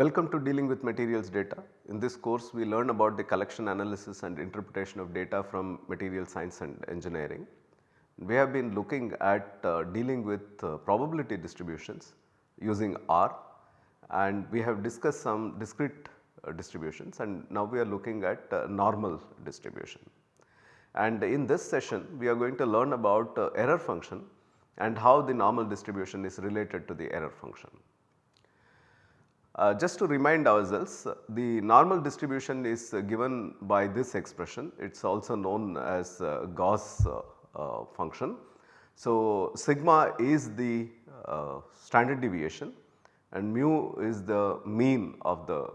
Welcome to dealing with materials data. In this course we learn about the collection analysis and interpretation of data from material science and engineering. We have been looking at uh, dealing with uh, probability distributions using R and we have discussed some discrete uh, distributions and now we are looking at uh, normal distribution. And in this session we are going to learn about uh, error function and how the normal distribution is related to the error function. Uh, just to remind ourselves the normal distribution is uh, given by this expression it is also known as uh, Gauss uh, uh, function. So, sigma is the uh, standard deviation and mu is the mean of the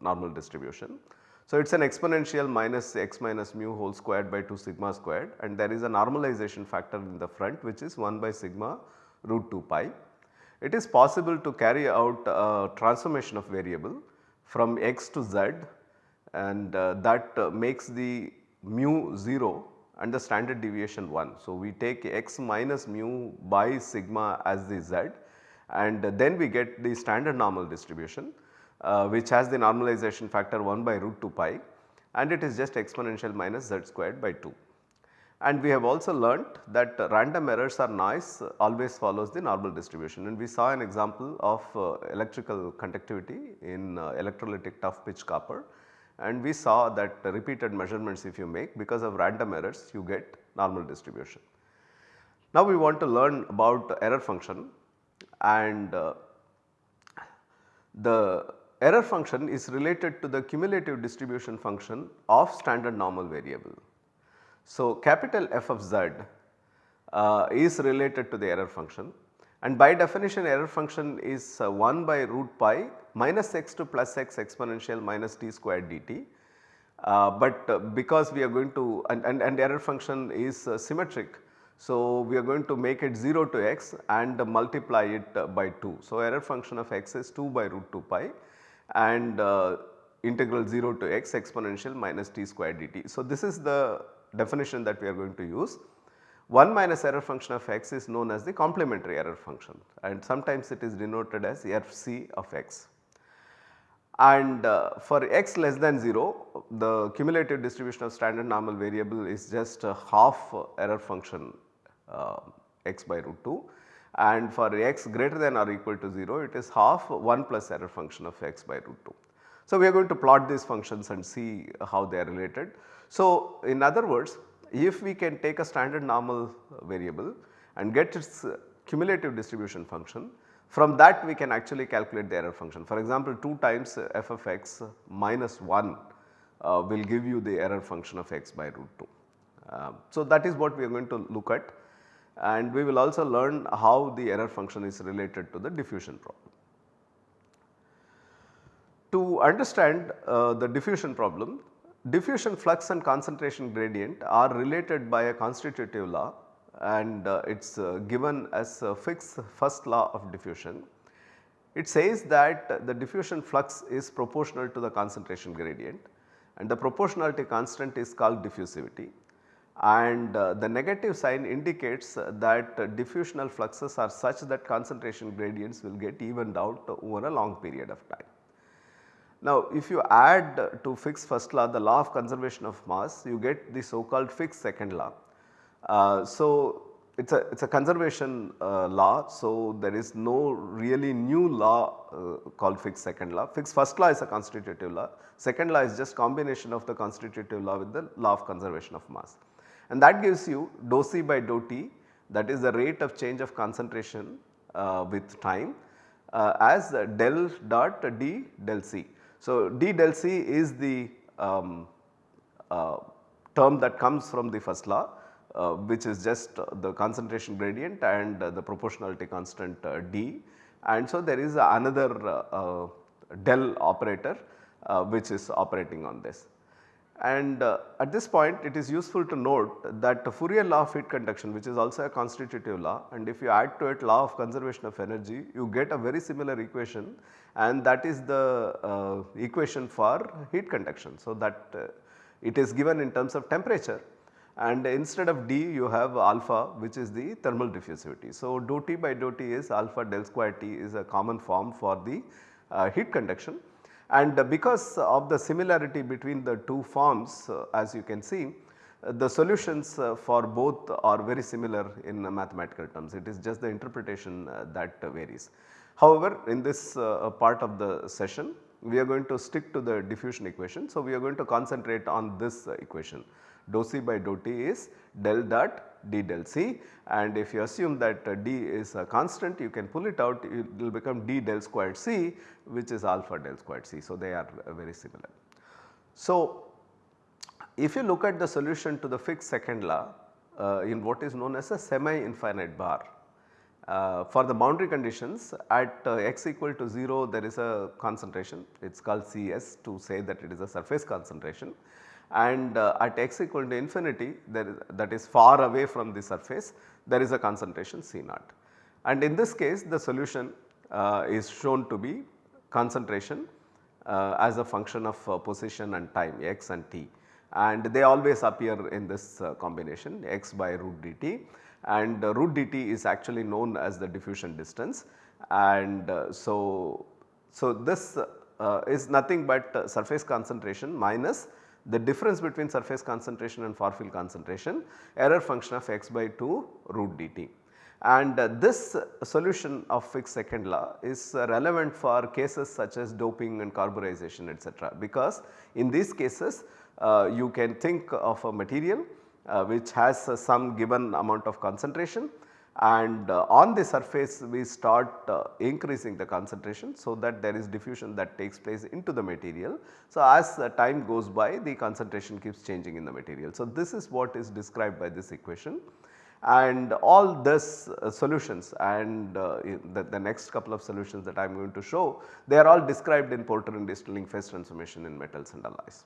normal distribution. So, it is an exponential minus x minus mu whole squared by 2 sigma squared and there is a normalization factor in the front which is 1 by sigma root 2 pi it is possible to carry out a transformation of variable from x to z and uh, that uh, makes the mu 0 and the standard deviation 1. So, we take x minus mu by sigma as the z and then we get the standard normal distribution uh, which has the normalization factor 1 by root 2 pi and it is just exponential minus z squared by 2. And we have also learnt that random errors or noise always follows the normal distribution and we saw an example of uh, electrical conductivity in uh, electrolytic tough pitch copper and we saw that repeated measurements if you make because of random errors you get normal distribution. Now we want to learn about error function and uh, the error function is related to the cumulative distribution function of standard normal variable. So, capital F of z uh, is related to the error function and by definition error function is uh, 1 by root pi minus x to plus x exponential minus t squared dt. Uh, but uh, because we are going to and, and, and error function is uh, symmetric. So, we are going to make it 0 to x and multiply it uh, by 2. So, error function of x is 2 by root 2 pi and integral 0 to x exponential minus t squared dt. So, this is the definition that we are going to use. 1 minus error function of x is known as the complementary error function and sometimes it is denoted as fc of x. And uh, for x less than 0 the cumulative distribution of standard normal variable is just half error function uh, x by root 2 and for x greater than or equal to 0 it is half 1 plus error function of x by root 2. So, we are going to plot these functions and see how they are related. So, in other words if we can take a standard normal variable and get its cumulative distribution function from that we can actually calculate the error function. For example, 2 times f of x minus 1 uh, will give you the error function of x by root 2. Uh, so, that is what we are going to look at and we will also learn how the error function is related to the diffusion problem. To understand uh, the diffusion problem, diffusion flux and concentration gradient are related by a constitutive law and uh, it is uh, given as a Fick's first law of diffusion. It says that the diffusion flux is proportional to the concentration gradient and the proportionality constant is called diffusivity and uh, the negative sign indicates that diffusional fluxes are such that concentration gradients will get evened out over a long period of time. Now if you add to Fick's first law the law of conservation of mass you get the so called Fick's second law. Uh, so it is a it is a conservation uh, law so there is no really new law uh, called Fick's second law. Fick's first law is a constitutive law, second law is just combination of the constitutive law with the law of conservation of mass. And that gives you dou c by dou t that is the rate of change of concentration uh, with time uh, as del dot d del c. So, d del c is the um, uh, term that comes from the first law uh, which is just the concentration gradient and uh, the proportionality constant uh, d and so there is another uh, del operator which is operating on this. And uh, at this point it is useful to note that the Fourier law of heat conduction which is also a constitutive law and if you add to it law of conservation of energy you get a very similar equation and that is the uh, equation for heat conduction. So, that uh, it is given in terms of temperature and instead of d you have alpha which is the thermal diffusivity. So, dou T by dou T is alpha del square T is a common form for the uh, heat conduction and because of the similarity between the two forms uh, as you can see uh, the solutions for both are very similar in mathematical terms it is just the interpretation that varies. However, in this part of the session we are going to stick to the diffusion equation. So, we are going to concentrate on this equation dou C by dou T is del dot d del C and if you assume that uh, d is a constant you can pull it out it will become d del squared C which is alpha del squared C. So, they are uh, very similar. So, if you look at the solution to the Fick's second law uh, in what is known as a semi infinite bar uh, for the boundary conditions at uh, x equal to 0 there is a concentration. It is called Cs to say that it is a surface concentration. And uh, at x equal to infinity that is far away from the surface there is a concentration C naught. And in this case the solution uh, is shown to be concentration uh, as a function of uh, position and time x and t. And they always appear in this combination x by root dt and uh, root dt is actually known as the diffusion distance and so, so this is nothing but surface concentration minus the difference between surface concentration and far field concentration error function of x by 2 root dt. And uh, this solution of Fick's second law is uh, relevant for cases such as doping and carburization etc. because in these cases uh, you can think of a material uh, which has uh, some given amount of concentration and uh, on the surface we start uh, increasing the concentration so that there is diffusion that takes place into the material. So, as time goes by the concentration keeps changing in the material. So, this is what is described by this equation and all this uh, solutions and uh, the, the, next couple of solutions that I am going to show they are all described in Porter and Easterling phase transformation in metals and alloys.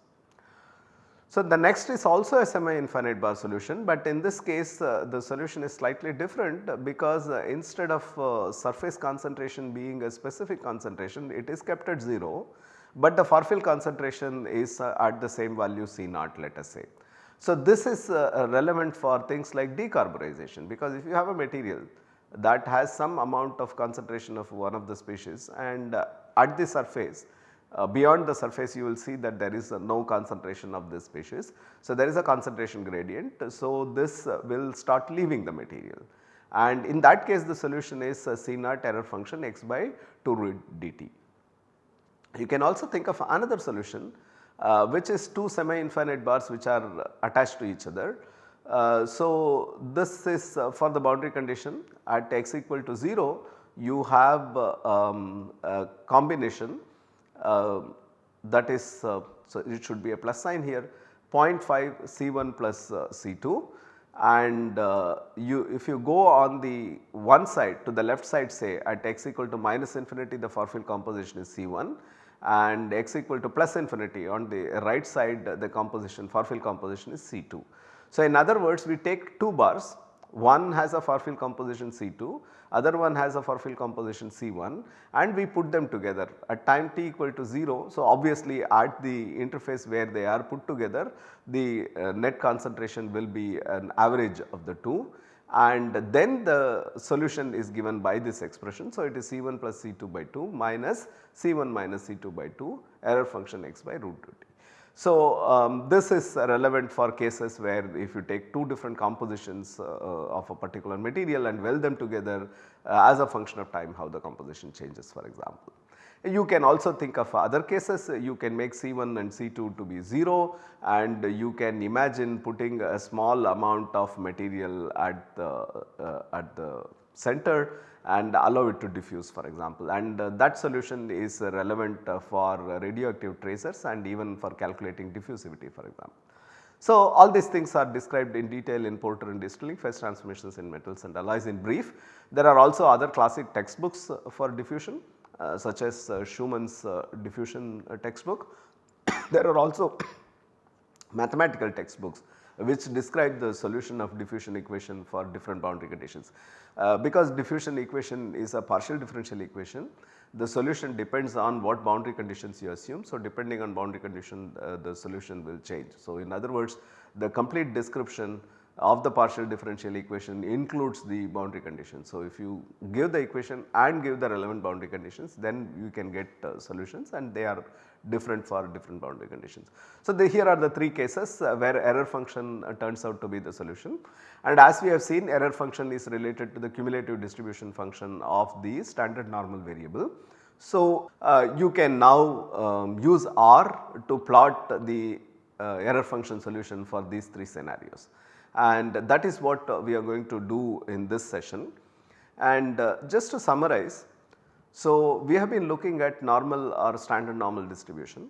So, the next is also a semi infinite bar solution, but in this case uh, the solution is slightly different because uh, instead of uh, surface concentration being a specific concentration it is kept at 0, but the far field concentration is uh, at the same value C naught let us say. So, this is uh, relevant for things like decarburization because if you have a material that has some amount of concentration of one of the species and uh, at the surface uh, beyond the surface you will see that there is uh, no concentration of this species. So, there is a concentration gradient. So, this uh, will start leaving the material and in that case the solution is uh, C naught error function x by 2 root dt. You can also think of another solution uh, which is two semi infinite bars which are attached to each other. Uh, so, this is for the boundary condition at x equal to 0 you have um, a combination uh, that is uh, so it should be a plus sign here. 0.5 C1 plus uh, C2 and you if you go on the one side to the left side say at x equal to minus infinity the far field composition is C1 and x equal to plus infinity on the right side the composition far field composition is C2. So, in other words we take 2 bars one has a far field composition C2, other one has a far field composition C1 and we put them together at time t equal to 0. So, obviously at the interface where they are put together the uh, net concentration will be an average of the two and then the solution is given by this expression. So, it is C1 plus C2 by 2 minus C1 minus C2 by 2 error function x by root 2 t. So, um, this is relevant for cases where if you take two different compositions uh, uh, of a particular material and weld them together uh, as a function of time how the composition changes for example. You can also think of other cases you can make C1 and C2 to be 0 and you can imagine putting a small amount of material at the, uh, at the center and allow it to diffuse for example and uh, that solution is relevant uh, for radioactive tracers and even for calculating diffusivity for example. So, all these things are described in detail in Porter and Easterling phase transformations in metals and alloys in brief. There are also other classic textbooks uh, for diffusion uh, such as uh, Shewmon's uh, diffusion textbook. there are also mathematical textbooks which describe the solution of diffusion equation for different boundary conditions. Uh, because diffusion equation is a partial differential equation, the solution depends on what boundary conditions you assume. So, depending on boundary condition uh, the solution will change. So, in other words the complete description of the partial differential equation includes the boundary conditions. So, if you give the equation and give the relevant boundary conditions then you can get uh, solutions and they are different for different boundary conditions. So, the, here are the 3 cases uh, where error function uh, turns out to be the solution and as we have seen error function is related to the cumulative distribution function of the standard normal variable. So, uh, you can now um, use R to plot the uh, error function solution for these 3 scenarios and that is what uh, we are going to do in this session. And uh, just to summarize, so we have been looking at normal or standard normal distribution.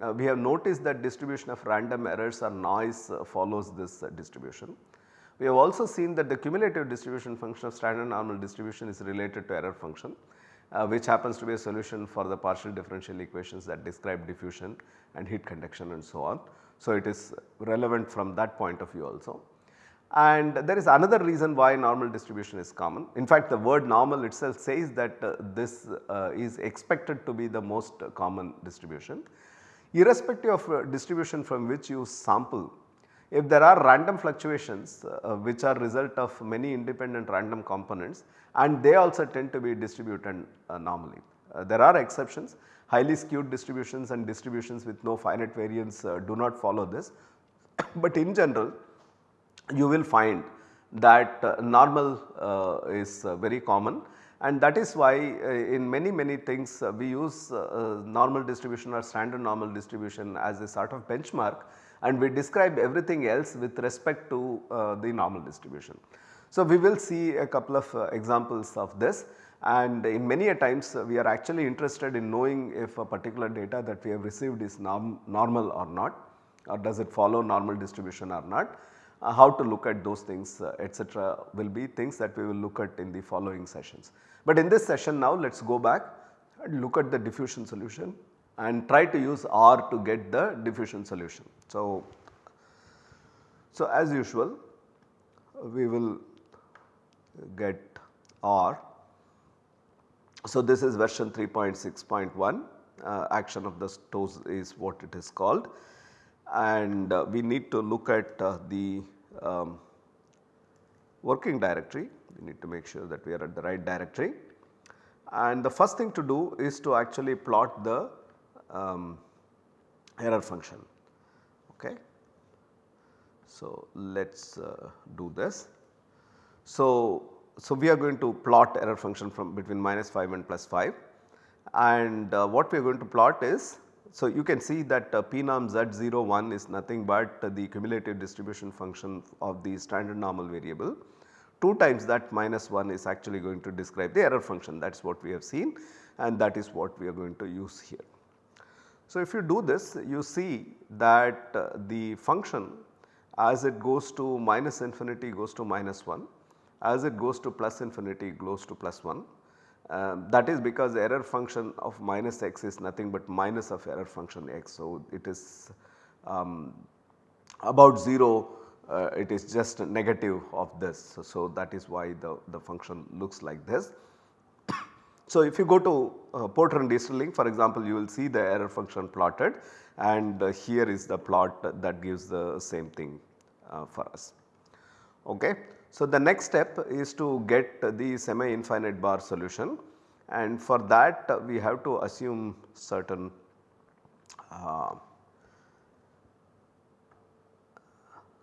Uh, we have noticed that distribution of random errors or noise uh, follows this uh, distribution. We have also seen that the cumulative distribution function of standard normal distribution is related to error function uh, which happens to be a solution for the partial differential equations that describe diffusion and heat conduction and so on. So, it is relevant from that point of view also. And there is another reason why normal distribution is common. In fact, the word normal itself says that uh, this uh, is expected to be the most common distribution. Irrespective of uh, distribution from which you sample, if there are random fluctuations uh, which are result of many independent random components and they also tend to be distributed uh, normally. Uh, there are exceptions highly skewed distributions and distributions with no finite variance do not follow this, but in general you will find that uh, normal uh, is uh, very common. And that is why uh, in many many things uh, we use uh, normal distribution or standard normal distribution as a sort of benchmark. And we describe everything else with respect to the normal distribution. So, we will see a couple of examples of this. And in many a times we are actually interested in knowing if a particular data that we have received is norm normal or not or does it follow normal distribution or not uh, how to look at those things uh, etc. will be things that we will look at in the following sessions. But in this session now let us go back and look at the diffusion solution and try to use R to get the diffusion solution. So, so as usual we will get R. So, this is version 3.6.1 uh, Action of the Toes is what it is called and uh, we need to look at uh, the um, working directory. We need to make sure that we are at the right directory. And the first thing to do is to actually plot the um, error function. Okay. So, let us uh, do this. So, so we are going to plot error function from between minus 5 and plus 5 and uh, what we are going to plot is so, you can see that uh, pnorm Z01 is nothing but the cumulative distribution function of the standard normal variable. 2 times that minus 1 is actually going to describe the error function that is what we have seen and that is what we are going to use here. So, if you do this you see that uh, the function as it goes to minus infinity goes to minus 1, as it goes to plus infinity goes to plus 1 um, that is because error function of minus x is nothing but minus of error function x. So, it is um, about 0 uh, it is just negative of this. So, so, that is why the, the function looks like this. so, if you go to uh, Porter and Easterling for example, you will see the error function plotted and uh, here is the plot that gives the same thing uh, for us. Okay. So, the next step is to get the semi infinite bar solution and for that we have to assume certain uh,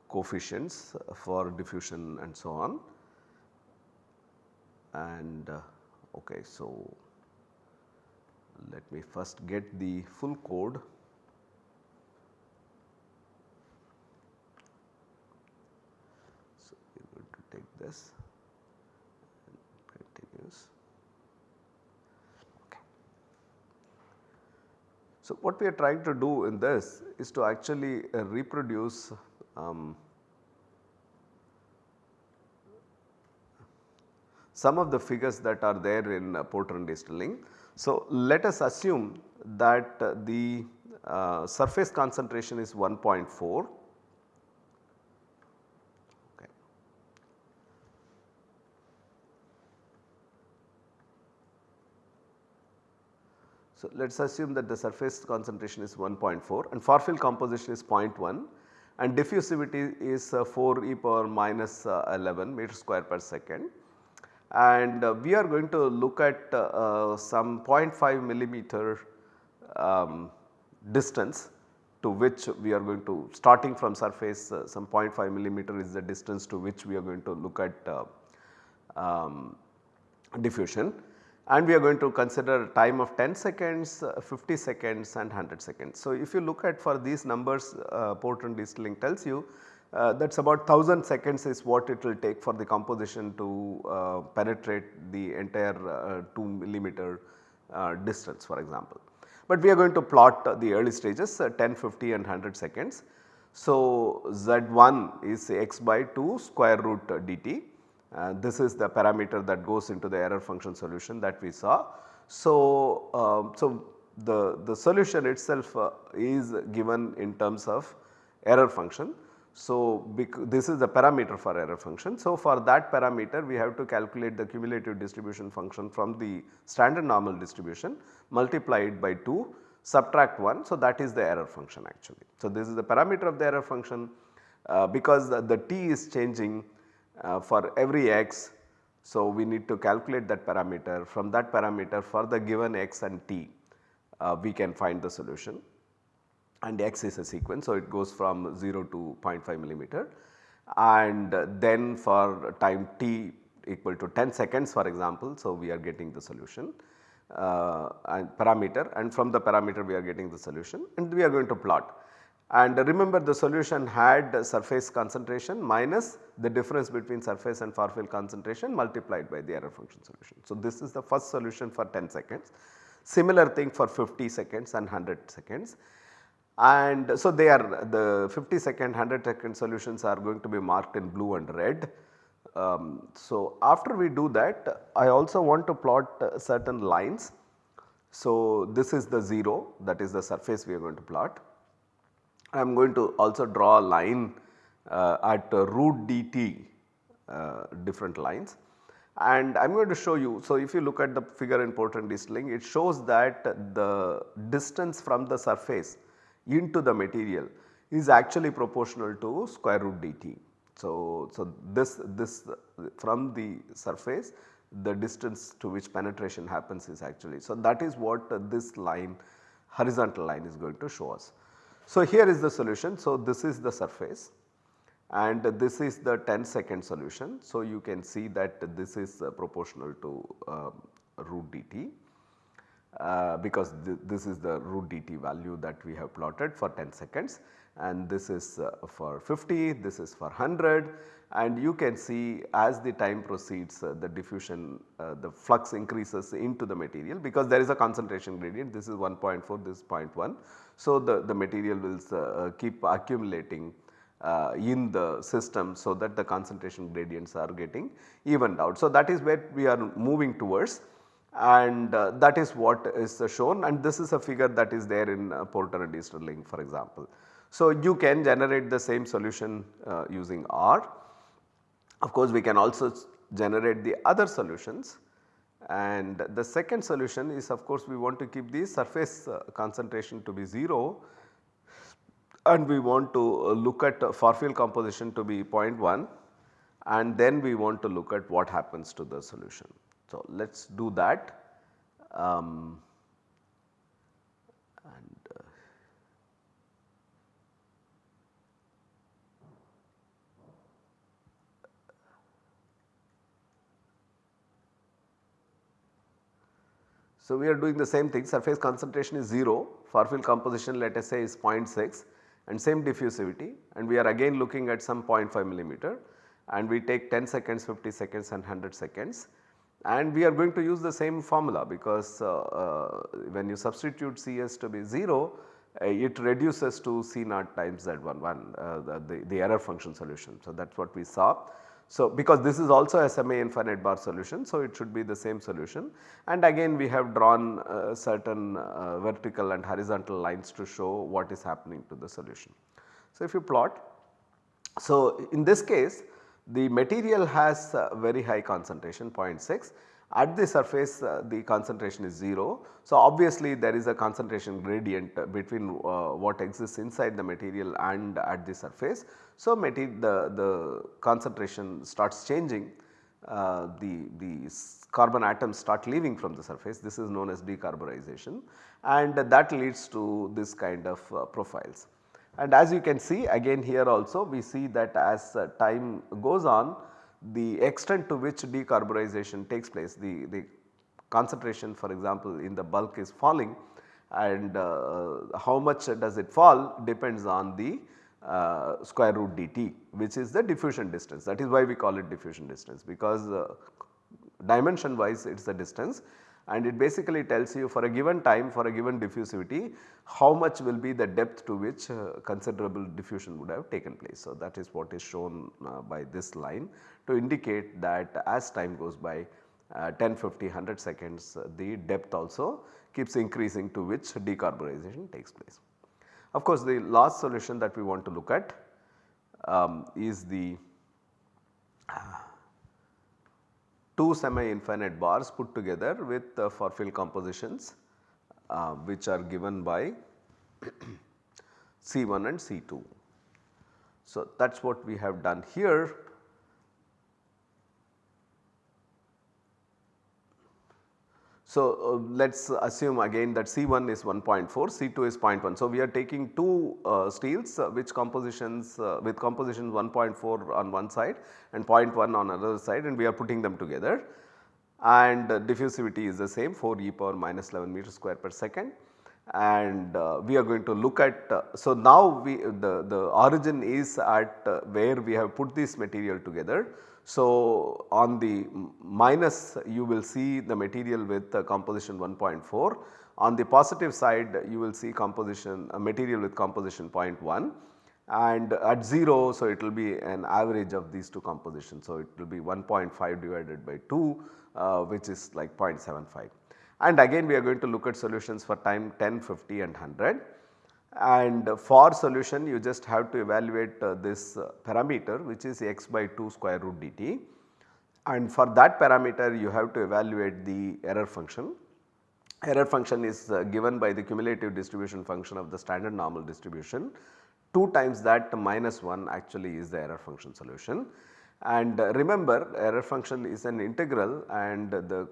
coefficients for diffusion and so on and uh, okay. So, let me first get the full code this continues. Okay. So, what we are trying to do in this is to actually uh, reproduce um, some of the figures that are there in uh, and Easterling. So, let us assume that uh, the uh, surface concentration is 1.4 So, let us assume that the surface concentration is 1.4 and far field composition is 0.1 and diffusivity is uh, 4 e power minus uh, 11 meter square per second. And uh, we are going to look at some 0.5 millimeter um, distance to which we are going to starting from surface some 0.5 millimeter is the distance to which we are going to look at um, diffusion and we are going to consider time of 10 seconds, uh, 50 seconds and 100 seconds. So, if you look at for these numbers uh, Porter and Easterling tells you uh, that is about 1000 seconds is what it will take for the composition to uh, penetrate the entire uh, 2 millimeter uh, distance for example. But we are going to plot the early stages 10, 50 and 100 seconds. So, Z1 is x by 2 square root dt uh, this is the parameter that goes into the error function solution that we saw. So, uh, so the, the solution itself uh, is given in terms of error function. So, this is the parameter for error function. So, for that parameter we have to calculate the cumulative distribution function from the standard normal distribution multiply it by 2 subtract 1. So, that is the error function actually. So, this is the parameter of the error function uh, because the, the t is changing uh, for every x. So, we need to calculate that parameter from that parameter for the given x and t uh, we can find the solution and x is a sequence. So, it goes from 0 to 0.5 millimeter and then for time t equal to 10 seconds for example. So, we are getting the solution uh, and parameter and from the parameter we are getting the solution and we are going to plot. And remember the solution had surface concentration minus the difference between surface and far field concentration multiplied by the error function solution. So, this is the first solution for 10 seconds. Similar thing for 50 seconds and 100 seconds. And so, they are the 50 second 100 second solutions are going to be marked in blue and red. Um, so, after we do that I also want to plot certain lines. So, this is the 0 that is the surface we are going to plot I am going to also draw a line uh, at uh, root dt uh, different lines and I am going to show you. So, if you look at the figure in Porter and Easterling it shows that the distance from the surface into the material is actually proportional to square root dt. So, so this, this from the surface the distance to which penetration happens is actually. So, that is what this line horizontal line is going to show us. So, here is the solution. So, this is the surface and this is the 10 second solution. So, you can see that this is uh, proportional to uh, root dt uh, because th this is the root dt value that we have plotted for 10 seconds and this is uh, for 50, this is for 100 and you can see as the time proceeds uh, the diffusion uh, the flux increases into the material because there is a concentration gradient this is 1.4 this is 0.1. So, the, the material will uh, uh, keep accumulating uh, in the system so that the concentration gradients are getting evened out. So, that is where we are moving towards and uh, that is what is shown and this is a figure that is there in uh, Porter and Easterling for example. So, you can generate the same solution uh, using R of course, we can also generate the other solutions and the second solution is of course, we want to keep the surface uh, concentration to be 0 and we want to uh, look at far field composition to be 0.1 and then we want to look at what happens to the solution. So, let us do that. Um, So, we are doing the same thing. Surface concentration is 0 far field composition let us say is 0.6 and same diffusivity. And we are again looking at some 0.5 millimeter. And we take 10 seconds, 50 seconds and 100 seconds. And we are going to use the same formula because uh, uh, when you substitute Cs to be 0 uh, it reduces to C naught times Z11 uh, the, the, the error function solution. So, that is what we saw. So, because this is also a semi infinite bar solution, so it should be the same solution and again we have drawn uh, certain uh, vertical and horizontal lines to show what is happening to the solution. So, if you plot, so in this case the material has very high concentration 0.6 At the surface uh, the concentration is 0. So, obviously there is a concentration gradient between uh, what exists inside the material and at the surface. So, the, the concentration starts changing uh, the, the carbon atoms start leaving from the surface this is known as decarburization and that leads to this kind of uh, profiles. And as you can see again here also we see that as uh, time goes on the extent to which decarburization takes place the, the concentration for example in the bulk is falling and uh, how much does it fall depends on the uh, square root dt which is the diffusion distance. That is why we call it diffusion distance because uh, dimension wise it is the distance and it basically tells you for a given time for a given diffusivity how much will be the depth to which uh, considerable diffusion would have taken place. So, that is what is shown uh, by this line to indicate that as time goes by uh, 10, 50, 100 seconds uh, the depth also keeps increasing to which decarbonization takes place. Of course, the last solution that we want to look at um, is the uh, two semi-infinite bars put together with uh, far field compositions uh, which are given by C1 and C2. So, that is what we have done here So, uh, let us assume again that C1 is 1.4, C2 is 0.1. So, we are taking two uh, steels uh, which compositions uh, with composition 1.4 on one side and 0.1 on another side and we are putting them together and diffusivity is the same 4 e power minus 11 meter square per second and uh, we are going to look at. Uh, so, now we the, the origin is at where we have put this material together. So, on the minus you will see the material with composition 1.4 on the positive side you will see composition a material with composition 0.1 and at 0 so it will be an average of these two compositions. So, it will be 1.5 divided by 2 uh, which is like 0.75 and again we are going to look at solutions for time 10, 50 and 100 and for solution you just have to evaluate uh, this uh, parameter which is x by 2 square root dt and for that parameter you have to evaluate the error function. Error function is uh, given by the cumulative distribution function of the standard normal distribution 2 times that minus 1 actually is the error function solution. And remember error function is an integral and the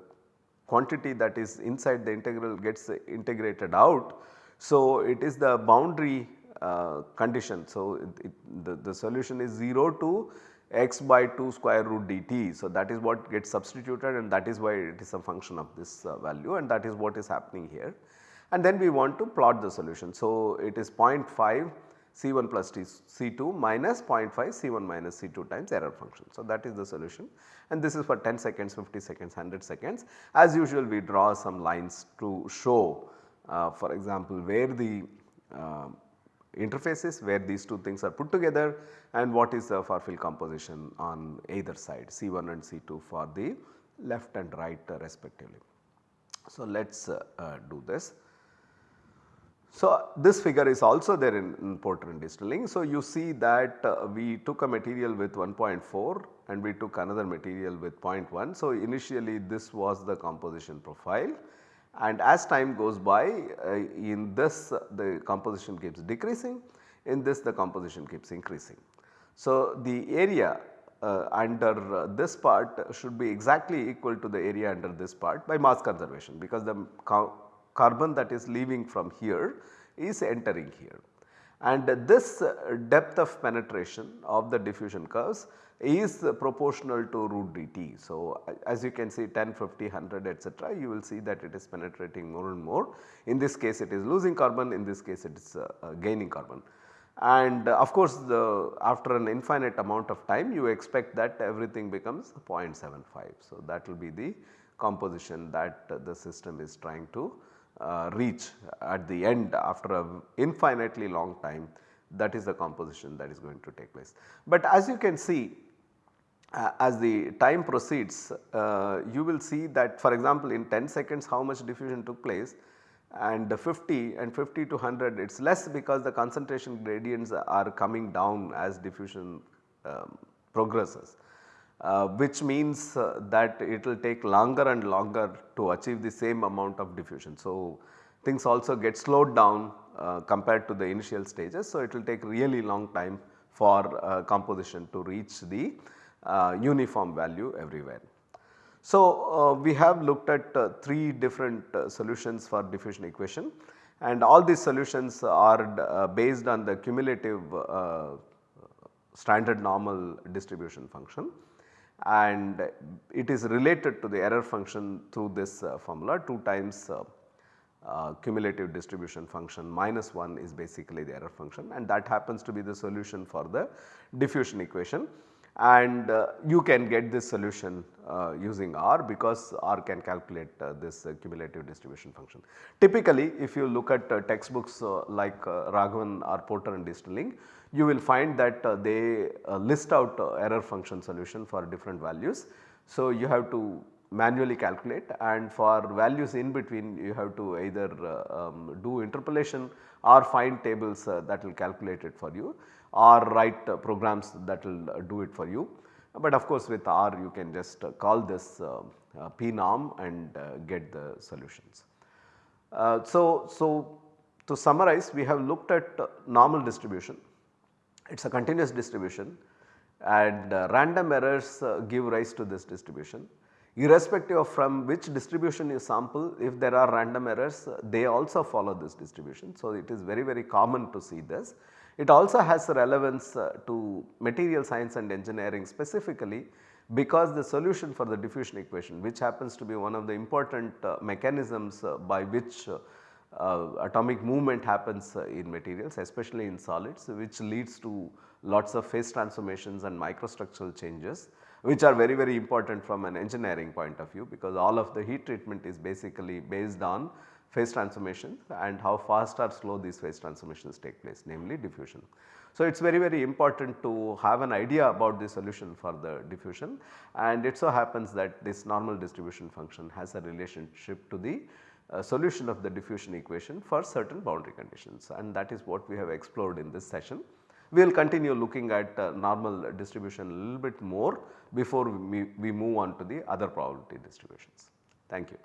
quantity that is inside the integral gets integrated out so, it is the boundary uh, condition. So, it, it, the, the solution is 0 to x by 2 square root dt. So, that is what gets substituted and that is why it is a function of this uh, value and that is what is happening here. And then we want to plot the solution. So, it is 0.5 C1 plus T C2 minus 0.5 C1 minus C2 times error function. So, that is the solution and this is for 10 seconds, 50 seconds, 100 seconds. As usual we draw some lines to show for example, where the uh, interfaces where these two things are put together and what is the far field composition on either side C1 and C2 for the left and right uh, respectively. So, let us uh, uh, do this. So, this figure is also there in, in Porter and Easterling. So, you see that uh, we took a material with 1.4 and we took another material with 0.1. So, initially this was the composition profile and as time goes by uh, in this uh, the composition keeps decreasing in this the composition keeps increasing. So, the area uh, under uh, this part should be exactly equal to the area under this part by mass conservation because the carbon that is leaving from here is entering here. And this depth of penetration of the diffusion curves is proportional to root dt. So, as you can see 10, 50, 100 etc. you will see that it is penetrating more and more. In this case it is losing carbon, in this case it is uh, uh, gaining carbon. And uh, of course, the after an infinite amount of time you expect that everything becomes 0.75. So, that will be the composition that the system is trying to uh, reach at the end after a infinitely long time that is the composition that is going to take place. But as you can see uh, as the time proceeds uh, you will see that for example in 10 seconds how much diffusion took place and 50 and 50 to 100 it is less because the concentration gradients are coming down as diffusion um, progresses. Uh, which means uh, that it will take longer and longer to achieve the same amount of diffusion. So, things also get slowed down uh, compared to the initial stages. So, it will take really long time for uh, composition to reach the uh, uniform value everywhere. So, uh, we have looked at uh, 3 different solutions for diffusion equation and all these solutions are based on the cumulative standard normal distribution function and it is related to the error function through this uh, formula 2 times cumulative distribution function minus 1 is basically the error function and that happens to be the solution for the diffusion equation and uh, you can get this solution uh, using R because R can calculate uh, this uh, cumulative distribution function. Typically if you look at uh, textbooks uh, like Raghavan or Porter and Easterling you will find that uh, they uh, list out uh, error function solution for different values. So you have to manually calculate and for values in between you have to either um, do interpolation or find tables that will calculate it for you or write uh, programs that will uh, do it for you. But of course with R you can just uh, call this pnorm and get the solutions. so, so to summarize we have looked at normal distribution, it is a continuous distribution and uh, random errors uh, give rise to this distribution. Irrespective of from which distribution you sample if there are random errors uh, they also follow this distribution. So, it is very very common to see this it also has relevance uh, to material science and engineering specifically because the solution for the diffusion equation which happens to be one of the important uh, mechanisms by which atomic movement happens uh, in materials especially in solids which leads to lots of phase transformations and microstructural changes which are very very important from an engineering point of view because all of the heat treatment is basically based on phase transformations and how fast or slow these phase transformations take place namely diffusion. So, it is very very important to have an idea about the solution for the diffusion and it so happens that this normal distribution function has a relationship to the uh, solution of the diffusion equation for certain boundary conditions and that is what we have explored in this session. We will continue looking at uh, normal distribution a little bit more before we, we move on to the other probability distributions. Thank you.